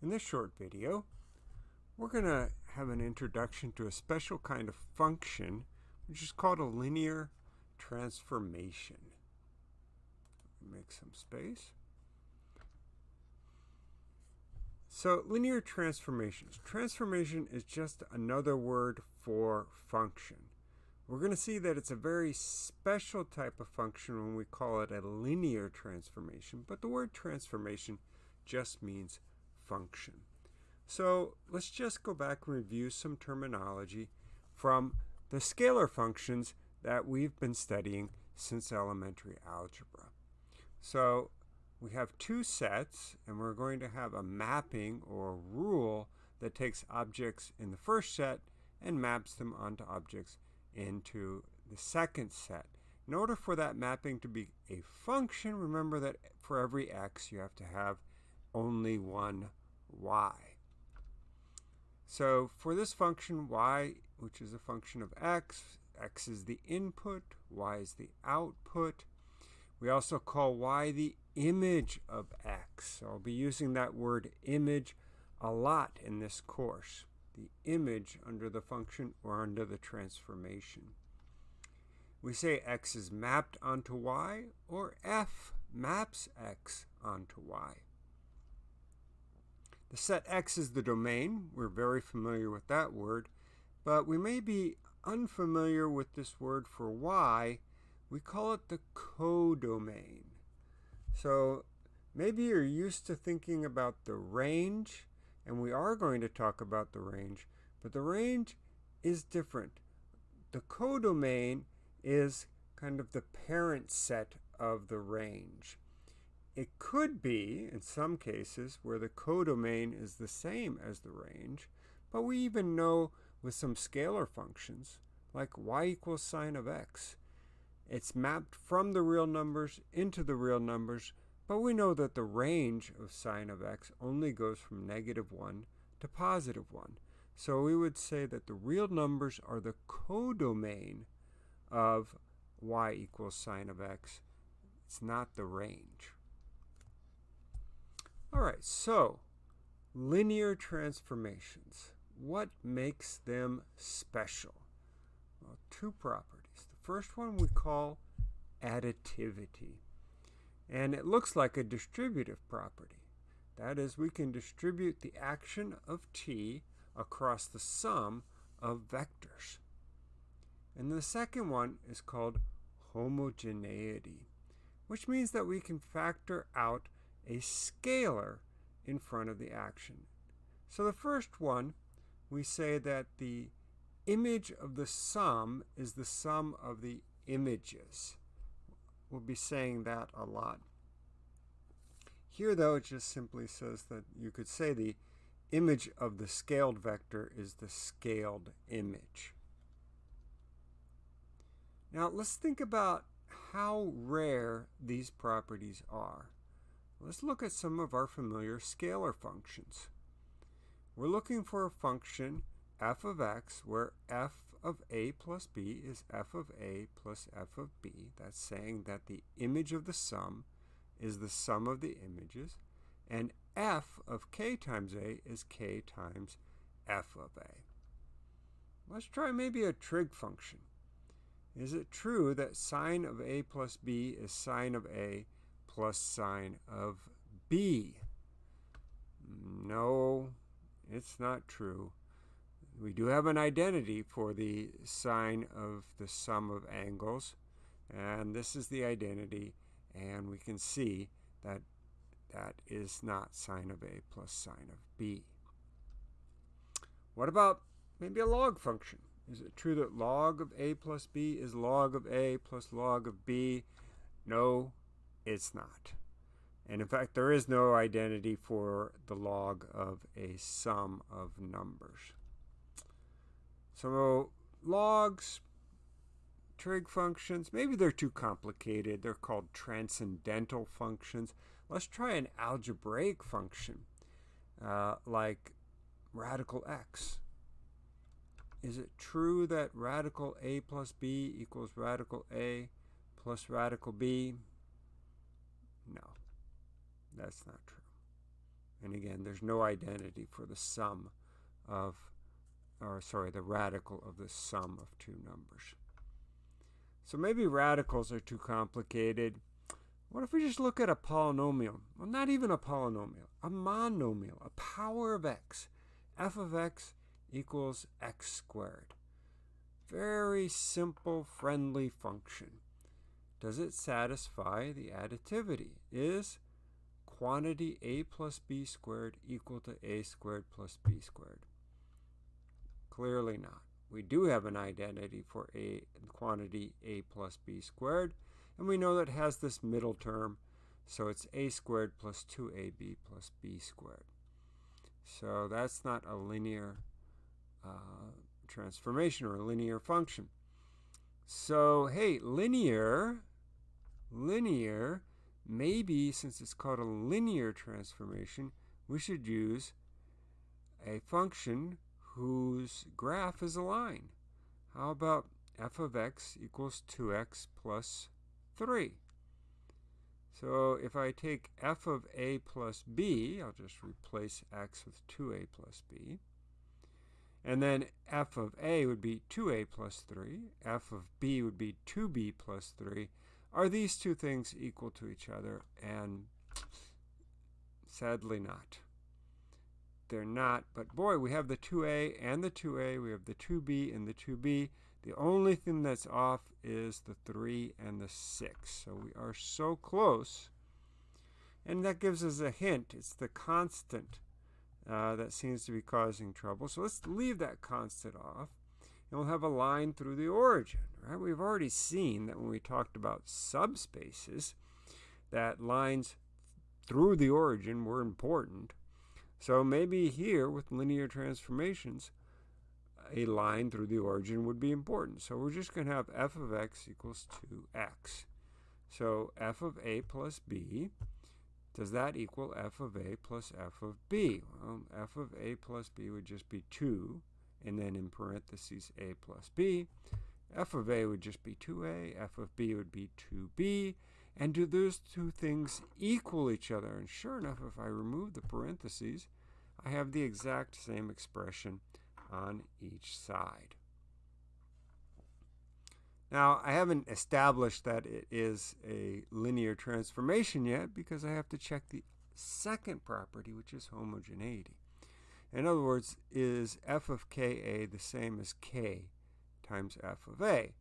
In this short video, we're going to have an introduction to a special kind of function, which is called a linear transformation. Make some space. So linear transformations. Transformation is just another word for function. We're going to see that it's a very special type of function when we call it a linear transformation, but the word transformation just means function. So let's just go back and review some terminology from the scalar functions that we've been studying since elementary algebra. So we have two sets, and we're going to have a mapping or rule that takes objects in the first set and maps them onto objects into the second set. In order for that mapping to be a function, remember that for every x you have to have only one y. So for this function y, which is a function of x, x is the input, y is the output. We also call y the image of x. So I'll be using that word image a lot in this course. The image under the function or under the transformation. We say x is mapped onto y or f maps x onto y. The set X is the domain. We're very familiar with that word, but we may be unfamiliar with this word for Y. We call it the codomain. So maybe you're used to thinking about the range, and we are going to talk about the range, but the range is different. The codomain is kind of the parent set of the range. It could be, in some cases, where the codomain is the same as the range, but we even know with some scalar functions, like y equals sine of x, it's mapped from the real numbers into the real numbers, but we know that the range of sine of x only goes from negative 1 to positive 1. So we would say that the real numbers are the codomain of y equals sine of x. It's not the range. All right, so linear transformations. What makes them special? Well, two properties. The first one we call additivity. And it looks like a distributive property. That is, we can distribute the action of t across the sum of vectors. And the second one is called homogeneity, which means that we can factor out a scalar in front of the action. So the first one, we say that the image of the sum is the sum of the images. We'll be saying that a lot. Here, though, it just simply says that you could say the image of the scaled vector is the scaled image. Now, let's think about how rare these properties are. Let's look at some of our familiar scalar functions. We're looking for a function f of x where f of a plus b is f of a plus f of b. That's saying that the image of the sum is the sum of the images. And f of k times a is k times f of a. Let's try maybe a trig function. Is it true that sine of a plus b is sine of a plus sine of b. No, it's not true. We do have an identity for the sine of the sum of angles, and this is the identity, and we can see that that is not sine of a plus sine of b. What about maybe a log function? Is it true that log of a plus b is log of a plus log of b? No, it's not. And in fact, there is no identity for the log of a sum of numbers. So logs, trig functions, maybe they're too complicated. They're called transcendental functions. Let's try an algebraic function uh, like radical x. Is it true that radical a plus b equals radical a plus radical b? No, that's not true. And again, there's no identity for the sum of, or sorry, the radical of the sum of two numbers. So maybe radicals are too complicated. What if we just look at a polynomial? Well, not even a polynomial, a monomial, a power of x. f of x equals x squared. Very simple, friendly function. Does it satisfy the additivity? Is quantity a plus b squared equal to a squared plus b squared? Clearly not. We do have an identity for a quantity a plus b squared, and we know that has this middle term, so it's a squared plus 2ab plus b squared. So that's not a linear uh, transformation or a linear function. So, hey, linear, linear, maybe since it's called a linear transformation, we should use a function whose graph is a line. How about f of x equals 2x plus 3? So if I take f of a plus b, I'll just replace x with 2a plus b. And then f of a would be 2a plus 3. f of b would be 2b plus 3. Are these two things equal to each other? And sadly not they're not. But boy, we have the 2a and the 2a. We have the 2b and the 2b. The only thing that's off is the 3 and the 6. So we are so close. And that gives us a hint. It's the constant uh, that seems to be causing trouble. So let's leave that constant off. And we'll have a line through the origin. Right? We've already seen that when we talked about subspaces, that lines through the origin were important. So maybe here with linear transformations, a line through the origin would be important. So we're just going to have f of x equals 2x. So f of a plus b, does that equal f of a plus f of b? Well, f of a plus b would just be 2, and then in parentheses a plus b. f of a would just be 2a, f of b would be 2b, and do those two things equal each other? And sure enough, if I remove the parentheses, I have the exact same expression on each side. Now, I haven't established that it is a linear transformation yet because I have to check the second property, which is homogeneity. In other words, is f of ka the same as k times f of a?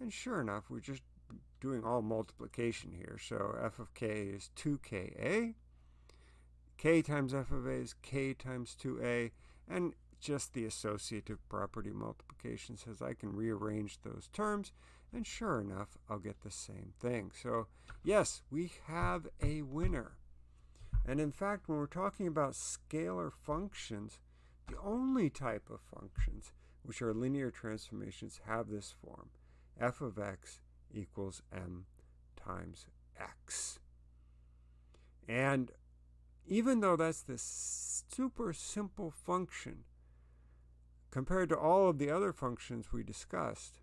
And sure enough, we're just doing all multiplication here. So f of k is 2ka. k times f of a is k times 2a. And just the associative property multiplication says I can rearrange those terms. And sure enough, I'll get the same thing. So yes, we have a winner. And in fact, when we're talking about scalar functions, the only type of functions which are linear transformations have this form. f of x equals m times x. And even though that's the super simple function, compared to all of the other functions we discussed,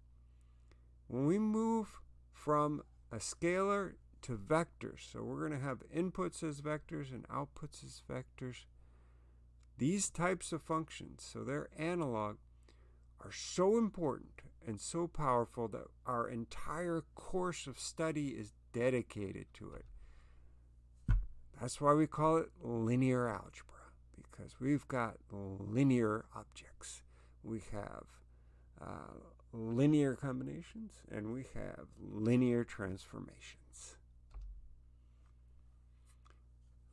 when we move from a scalar to vectors, so we're going to have inputs as vectors and outputs as vectors, these types of functions, so they're analog, are so important and so powerful that our entire course of study is dedicated to it. That's why we call it linear algebra, because we've got linear objects. We have uh, linear combinations and we have linear transformations.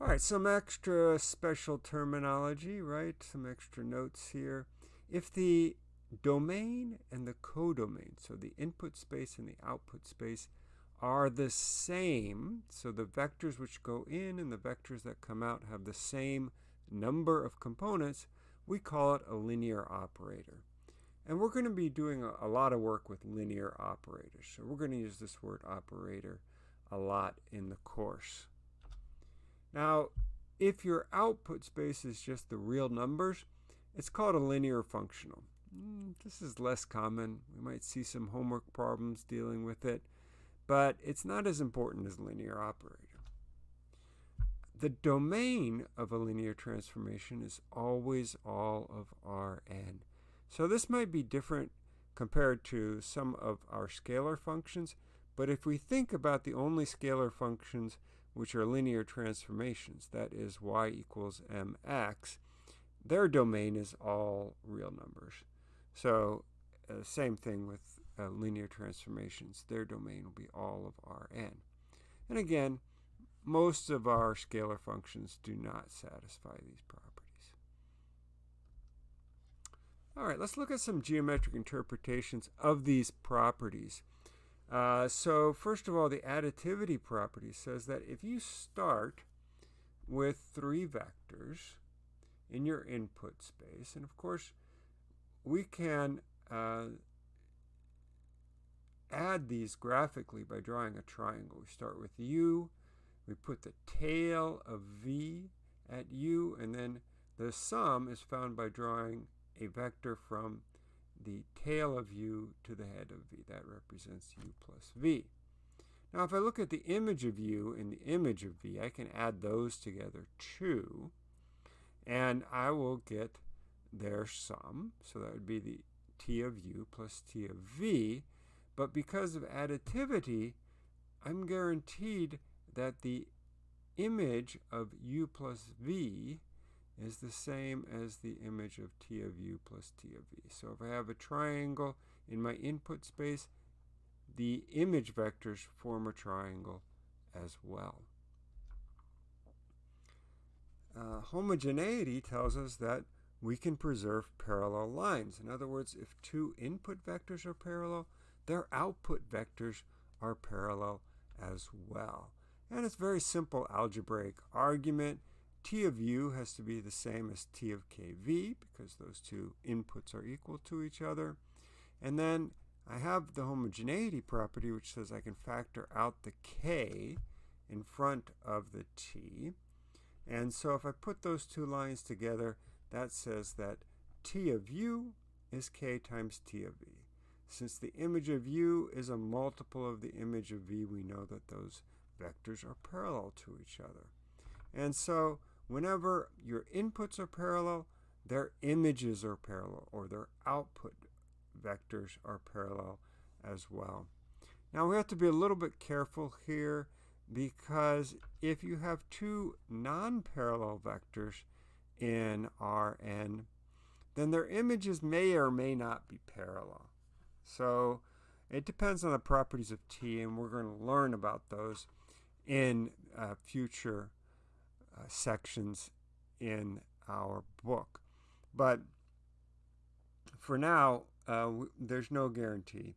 All right, some extra special terminology, right? Some extra notes here. If the domain and the codomain, so the input space and the output space, are the same. So the vectors which go in and the vectors that come out have the same number of components. We call it a linear operator. And we're going to be doing a, lot of work with linear operators. So we're going to use this word operator a lot in the course. Now, if your output space is just the real numbers, it's called a linear functional. Mm, this is less common. We might see some homework problems dealing with it, but it's not as important as linear operator. the domain of a linear transformation is always all of Rn. So this might be different compared to some of our scalar functions, but if we think about the only scalar functions which are linear transformations, that is y equals mx, their domain is all real numbers. So uh, same thing with uh, linear transformations. Their domain will be all of Rn. And again, most of our scalar functions do not satisfy these properties. All right, let's look at some geometric interpretations of these properties. Uh, so first of all, the additivity property says that if you start with three vectors in your input space, and of course, we can uh, add these graphically by drawing a triangle. We start with u, we put the tail of v at u, and then the sum is found by drawing a vector from the tail of u to the head of v. That represents u plus v. Now if I look at the image of u and the image of v, I can add those together too, and I will get their sum. So that would be the t of u plus t of v. But because of additivity, I'm guaranteed that the image of u plus v is the same as the image of t of u plus t of v. So if I have a triangle in my input space, the image vectors form a triangle as well. Uh, homogeneity tells us that we can preserve parallel lines. In other words, if two input vectors are parallel, their output vectors are parallel as well. And it's very simple algebraic argument. T of u has to be the same as T of kv because those two inputs are equal to each other. And then I have the homogeneity property which says I can factor out the k in front of the t. And so if I put those two lines together, that says that t of u is k times t of v. Since the image of u is a multiple of the image of v, we know that those vectors are parallel to each other. And so whenever your inputs are parallel, their images are parallel, or their output vectors are parallel as well. Now we have to be a little bit careful here because if you have two non-parallel vectors in Rn, then their images may or may not be parallel. So it depends on the properties of T, and we're going to learn about those in uh, future uh, sections in our book. But for now, uh, there's no guarantee.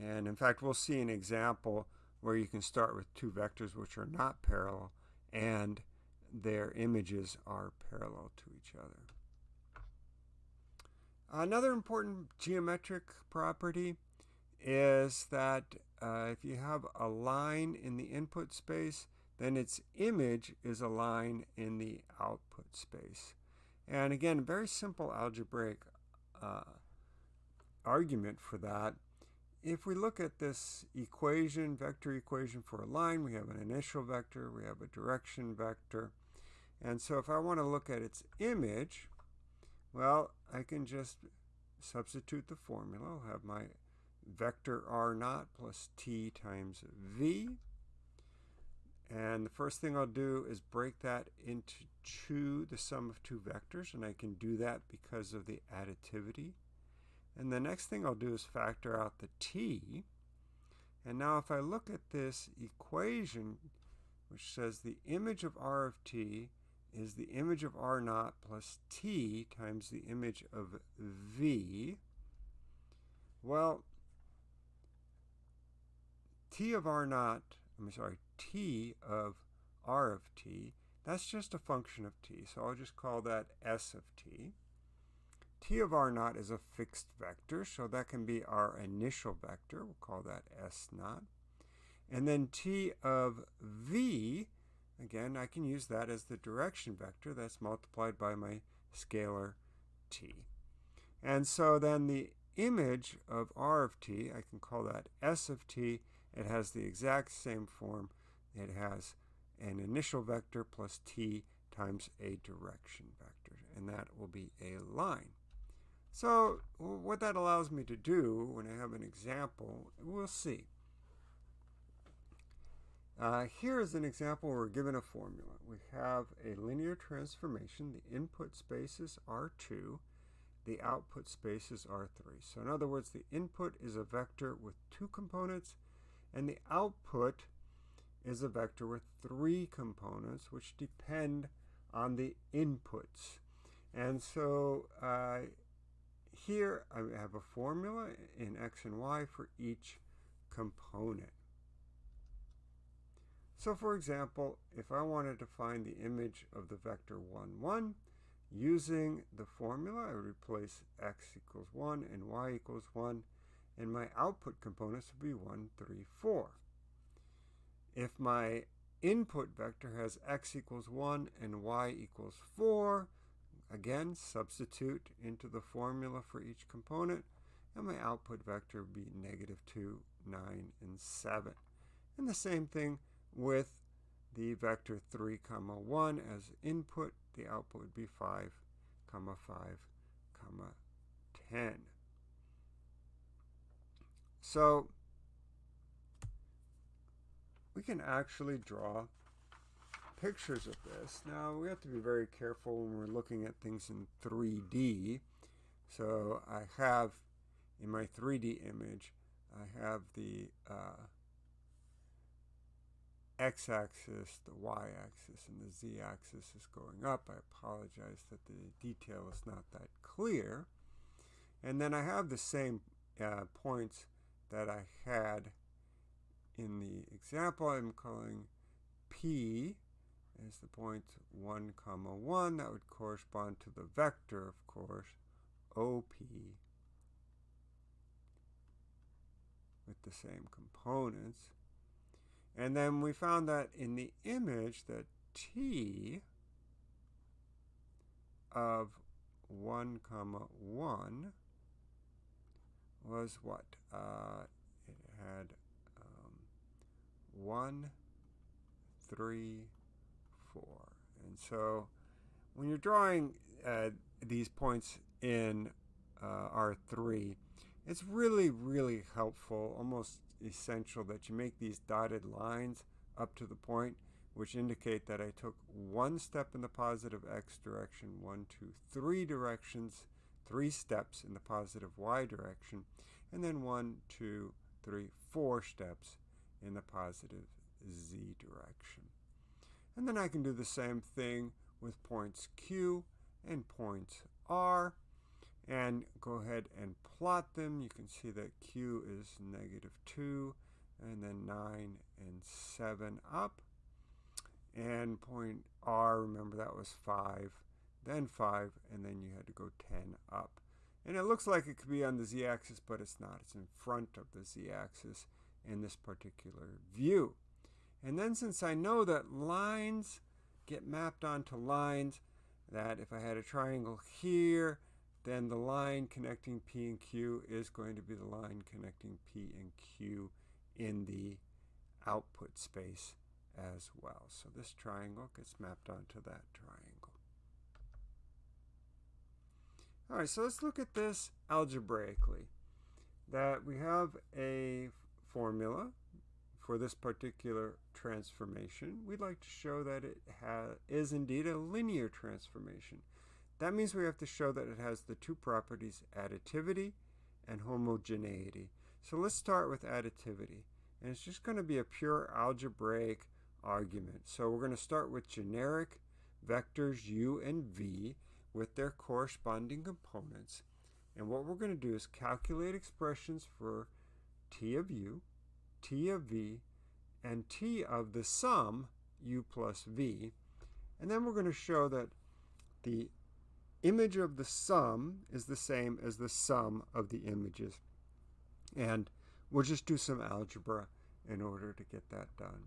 And in fact, we'll see an example where you can start with two vectors which are not parallel and their images are parallel to each other. Another important geometric property is that uh, if you have a line in the input space, then its image is a line in the output space. And again, very simple algebraic uh, argument for that. If we look at this equation, vector equation for a line, we have an initial vector, we have a direction vector. And so if I want to look at its image, well, I can just substitute the formula. I'll have my vector r naught plus t times v. And the first thing I'll do is break that into two, the sum of two vectors, and I can do that because of the additivity. And the next thing I'll do is factor out the t. And now if I look at this equation, which says the image of r of t is the image of r naught plus t times the image of v, well, t of r naught, I'm sorry, t of r of t, that's just a function of t. So I'll just call that s of t. t of r naught is a fixed vector, so that can be our initial vector. We'll call that s naught. And then t of v, again, I can use that as the direction vector. That's multiplied by my scalar t. And so then the image of r of t, I can call that s of t, it has the exact same form. It has an initial vector plus t times a direction vector, and that will be a line. So what that allows me to do when I have an example, we'll see. Uh, here is an example where we're given a formula. We have a linear transformation. The input spaces are 2. The output spaces are 3. So in other words, the input is a vector with two components, and the output is a vector with three components, which depend on the inputs. And so uh, here I have a formula in x and y for each component. So for example, if I wanted to find the image of the vector 1, 1, using the formula, I would replace x equals 1 and y equals 1, and my output components would be 1, 3, 4. If my input vector has x equals 1 and y equals 4, again, substitute into the formula for each component, and my output vector would be negative 2, 9, and 7. And the same thing with the vector 3 comma 1 as input the output would be 5 comma 5 comma 10 so we can actually draw pictures of this now we have to be very careful when we're looking at things in 3d so I have in my 3d image I have the uh, x-axis, the y-axis, and the z-axis is going up. I apologize that the detail is not that clear. And then I have the same uh, points that I had in the example. I'm calling P as the point 1 comma 1. That would correspond to the vector, of course, OP with the same components. And then we found that in the image that t of 1 comma 1 was what? Uh, it had 1, 3, 4. And so when you're drawing uh, these points in uh, R3, it's really, really helpful, almost essential that you make these dotted lines up to the point which indicate that I took one step in the positive x direction, one, two, three directions, three steps in the positive y direction, and then one, two, three, four steps in the positive z direction. And then I can do the same thing with points Q and points R and go ahead and plot them. You can see that Q is negative 2 and then 9 and 7 up. And point R, remember that was 5, then 5, and then you had to go 10 up. And it looks like it could be on the z-axis, but it's not. It's in front of the z-axis in this particular view. And then since I know that lines get mapped onto lines, that if I had a triangle here, then the line connecting P and Q is going to be the line connecting P and Q in the output space as well. So this triangle gets mapped onto that triangle. All right, so let's look at this algebraically. That we have a formula for this particular transformation. We'd like to show that it is indeed a linear transformation. That means we have to show that it has the two properties additivity and homogeneity. So let's start with additivity. And it's just going to be a pure algebraic argument. So we're going to start with generic vectors u and v with their corresponding components. And what we're going to do is calculate expressions for t of u, t of v, and t of the sum u plus v. And then we're going to show that the image of the sum is the same as the sum of the images. And we'll just do some algebra in order to get that done.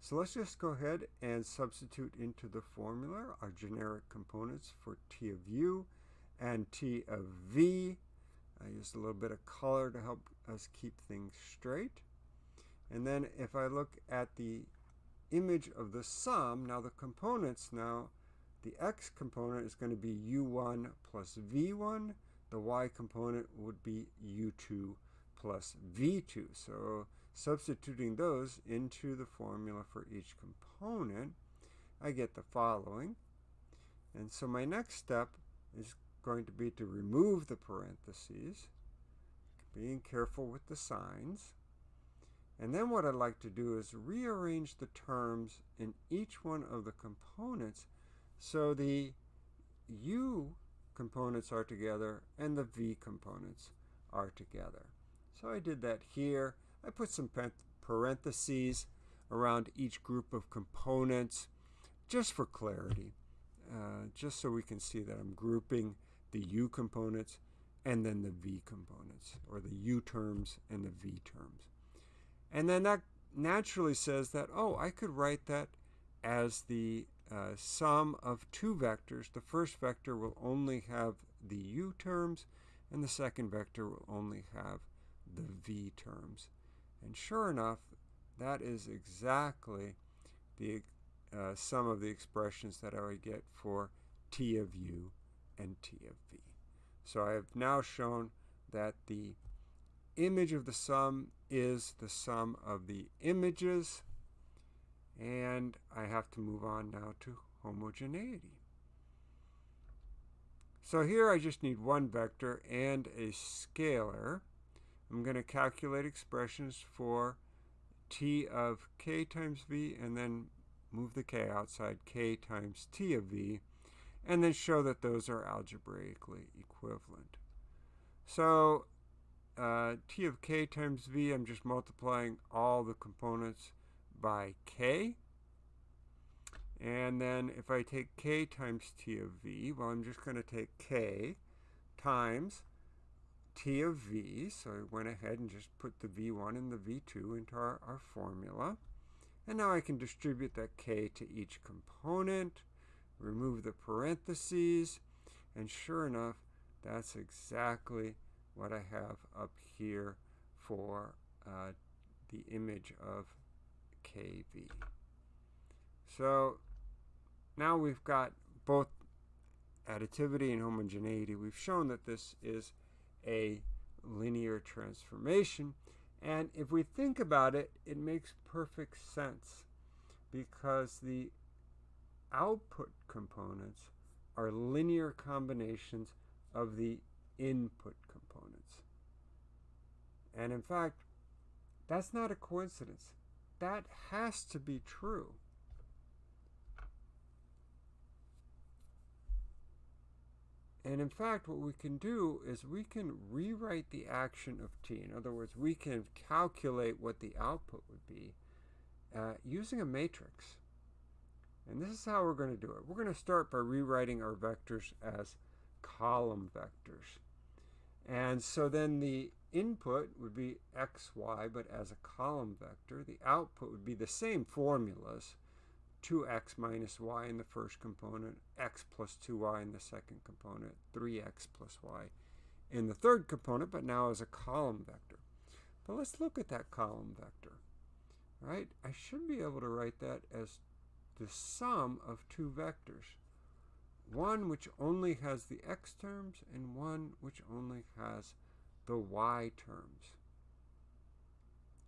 So let's just go ahead and substitute into the formula our generic components for t of u and t of v. I used a little bit of color to help us keep things straight. And then if I look at the image of the sum. Now the components now, the x component is going to be u1 plus v1. The y component would be u2 plus v2. So substituting those into the formula for each component, I get the following. And so my next step is going to be to remove the parentheses, being careful with the signs. And then what I'd like to do is rearrange the terms in each one of the components so the u components are together and the v components are together. So I did that here. I put some parentheses around each group of components just for clarity, uh, just so we can see that I'm grouping the u components and then the v components, or the u terms and the v terms. And then that naturally says that, oh, I could write that as the uh, sum of two vectors. The first vector will only have the u terms, and the second vector will only have the v terms. And sure enough, that is exactly the uh, sum of the expressions that I would get for t of u and t of v. So I have now shown that the image of the sum is the sum of the images, and I have to move on now to homogeneity. So here I just need one vector and a scalar. I'm going to calculate expressions for t of k times v and then move the k outside k times t of v and then show that those are algebraically equivalent. So uh, t of k times v, I'm just multiplying all the components by k. And then if I take k times t of v, well, I'm just going to take k times t of v. So I went ahead and just put the v1 and the v2 into our, our formula. And now I can distribute that k to each component, remove the parentheses, and sure enough, that's exactly what I have up here for uh, the image of kv. So now we've got both additivity and homogeneity. We've shown that this is a linear transformation. And if we think about it, it makes perfect sense because the output components are linear combinations of the input components. And in fact, that's not a coincidence. That has to be true. And in fact, what we can do is we can rewrite the action of t. In other words, we can calculate what the output would be uh, using a matrix. And this is how we're going to do it. We're going to start by rewriting our vectors as column vectors. And so then the input would be xy, but as a column vector. The output would be the same formulas. 2x minus y in the first component, x plus 2y in the second component, 3x plus y in the third component, but now as a column vector. But let's look at that column vector. Right? I should be able to write that as the sum of two vectors. One which only has the x terms and one which only has the y terms.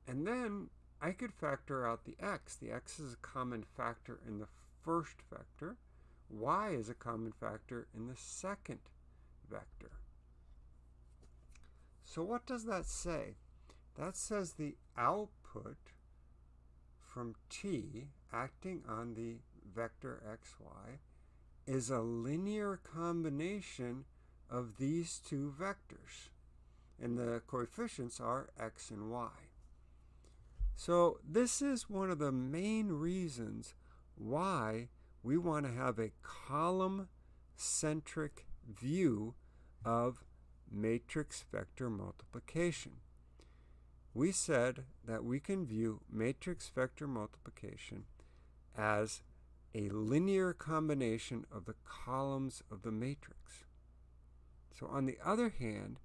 And then I could factor out the x. The x is a common factor in the first vector. y is a common factor in the second vector. So what does that say? That says the output from t acting on the vector xy is a linear combination of these two vectors. And the coefficients are x and y. So this is one of the main reasons why we want to have a column-centric view of matrix vector multiplication. We said that we can view matrix vector multiplication as a linear combination of the columns of the matrix. So on the other hand,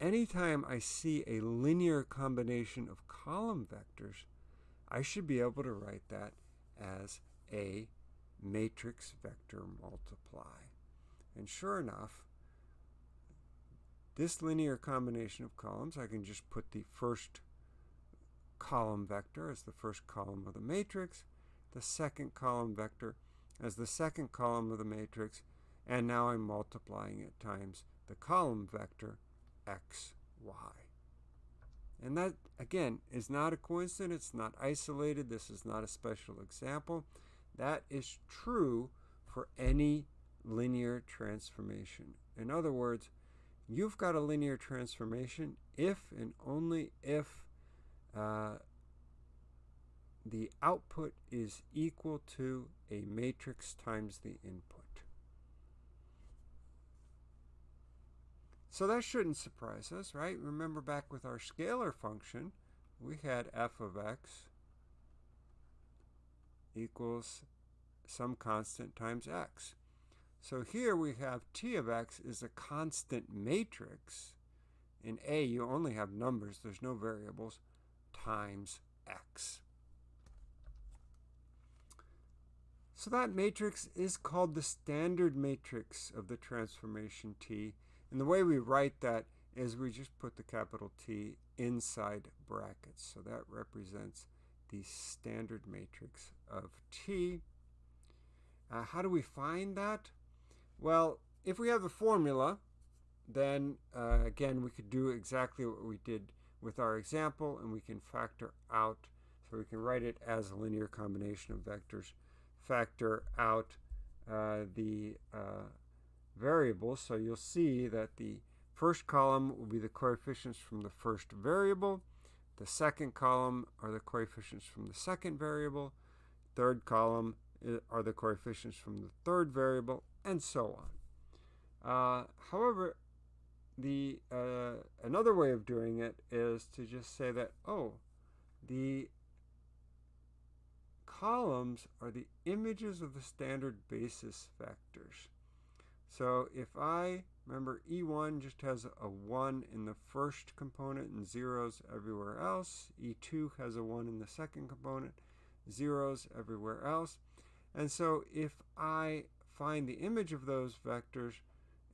anytime I see a linear combination of column vectors, I should be able to write that as a matrix vector multiply. And sure enough, this linear combination of columns, I can just put the first column vector as the first column of the matrix, the second column vector as the second column of the matrix, and now I'm multiplying it times the column vector x, y. And that, again, is not a coincidence, it's not isolated. This is not a special example. That is true for any linear transformation. In other words, you've got a linear transformation if and only if uh, the output is equal to a matrix times the input. So that shouldn't surprise us, right? Remember back with our scalar function, we had f of x equals some constant times x. So here we have t of x is a constant matrix. In A, you only have numbers, there's no variables, times x. So that matrix is called the standard matrix of the transformation T. And the way we write that is we just put the capital T inside brackets. So that represents the standard matrix of T. Uh, how do we find that? Well, if we have the formula, then uh, again, we could do exactly what we did with our example, and we can factor out, so we can write it as a linear combination of vectors factor out uh, the uh, variables. So you'll see that the first column will be the coefficients from the first variable. The second column are the coefficients from the second variable. Third column uh, are the coefficients from the third variable, and so on. Uh, however, the uh, another way of doing it is to just say that, oh, the columns are the images of the standard basis vectors. So if I, remember E1 just has a 1 in the first component and zeros everywhere else. E2 has a 1 in the second component, zeros everywhere else. And so if I find the image of those vectors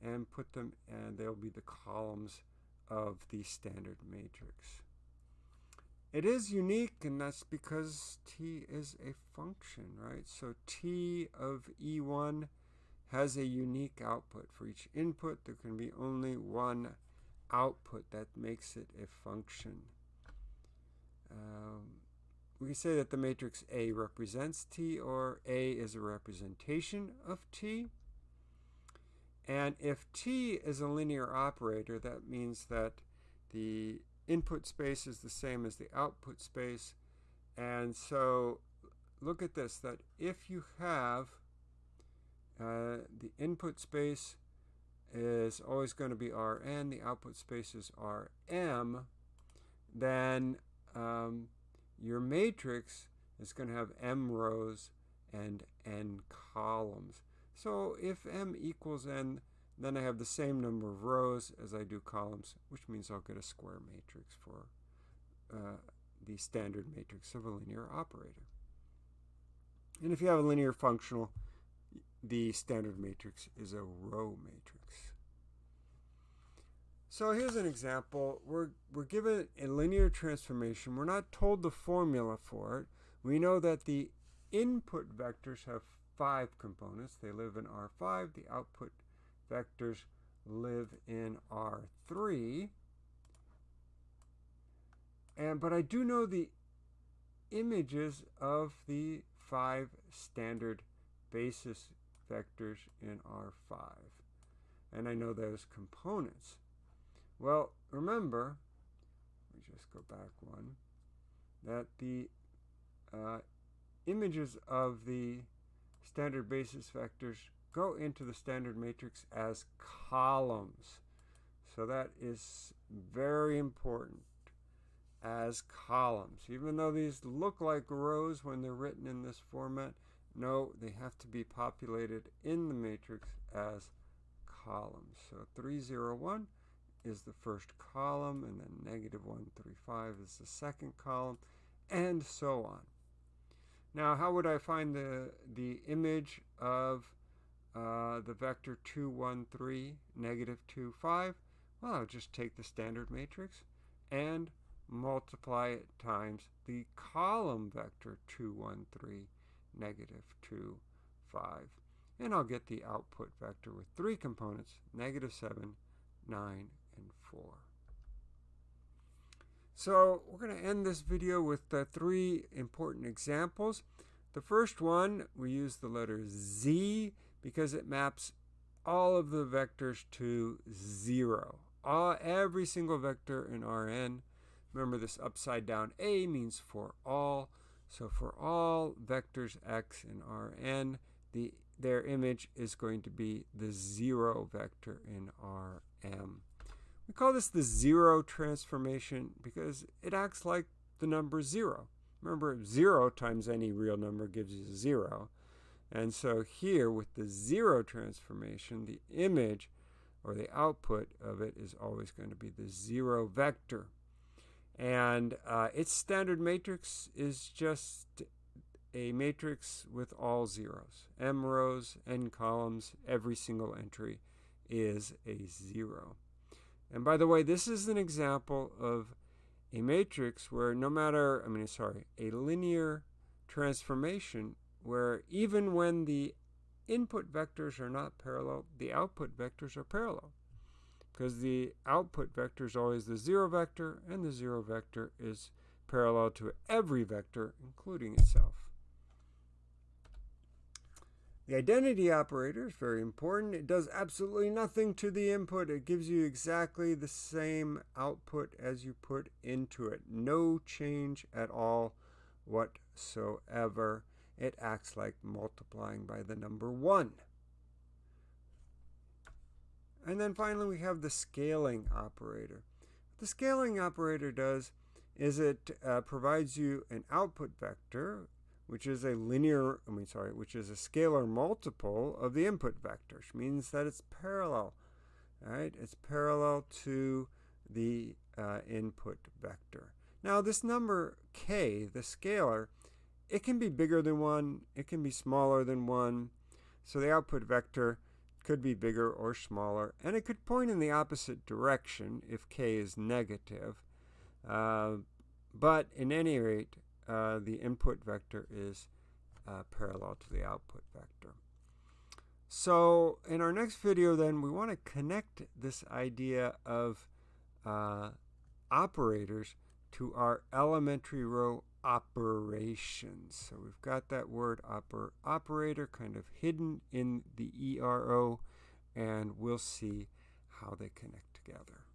and put them, and they'll be the columns of the standard matrix. It is unique, and that's because t is a function, right? So t of e1 has a unique output. For each input, there can be only one output that makes it a function. Um, we can say that the matrix A represents T, or A is a representation of T. And if T is a linear operator, that means that the input space is the same as the output space. And so look at this, that if you have uh, the input space is always going to be Rn, the output space is Rm, then um, your matrix is going to have m rows and n columns. So if m equals n, then I have the same number of rows as I do columns, which means I'll get a square matrix for uh, the standard matrix of a linear operator. And if you have a linear functional, the standard matrix is a row matrix. So here's an example. We're, we're given a linear transformation. We're not told the formula for it. We know that the input vectors have five components. They live in R5. The output vectors live in R3. And, but I do know the images of the five standard basis vectors in R5. And I know those components. Well, remember, let me just go back one, that the uh, images of the standard basis vectors go into the standard matrix as columns. So that is very important as columns. Even though these look like rows when they're written in this format, no, they have to be populated in the matrix as columns. So 301 is the first column, and then negative 135 is the second column, and so on. Now, how would I find the, the image of uh, the vector 2, 1, 3, negative 2, 5? Well, I'll just take the standard matrix and multiply it times the column vector 2, 1, 3, negative 2, 5. And I'll get the output vector with three components, negative 7, 9, and 4. So we're going to end this video with uh, three important examples. The first one, we use the letter Z because it maps all of the vectors to 0. All, every single vector in Rn. Remember this upside down A means for all. So for all vectors x in Rn, the, their image is going to be the 0 vector in Rm. We call this the zero transformation because it acts like the number zero. Remember, zero times any real number gives you zero. And so here with the zero transformation, the image or the output of it is always going to be the zero vector. And uh, its standard matrix is just a matrix with all zeros. M rows, N columns, every single entry is a zero. And by the way, this is an example of a matrix where no matter, I mean, sorry, a linear transformation where even when the input vectors are not parallel, the output vectors are parallel. Because the output vector is always the zero vector, and the zero vector is parallel to every vector, including itself. The identity operator is very important. It does absolutely nothing to the input. It gives you exactly the same output as you put into it. No change at all whatsoever. It acts like multiplying by the number 1. And then finally we have the scaling operator. What the scaling operator does is it uh, provides you an output vector which is a linear, I mean, sorry, which is a scalar multiple of the input vector, which means that it's parallel, right? It's parallel to the uh, input vector. Now, this number k, the scalar, it can be bigger than 1, it can be smaller than 1, so the output vector could be bigger or smaller, and it could point in the opposite direction if k is negative. Uh, but in any rate, uh, the input vector is uh, parallel to the output vector. So in our next video then we want to connect this idea of uh, operators to our elementary row operations. So we've got that word oper operator kind of hidden in the ERO and we'll see how they connect together.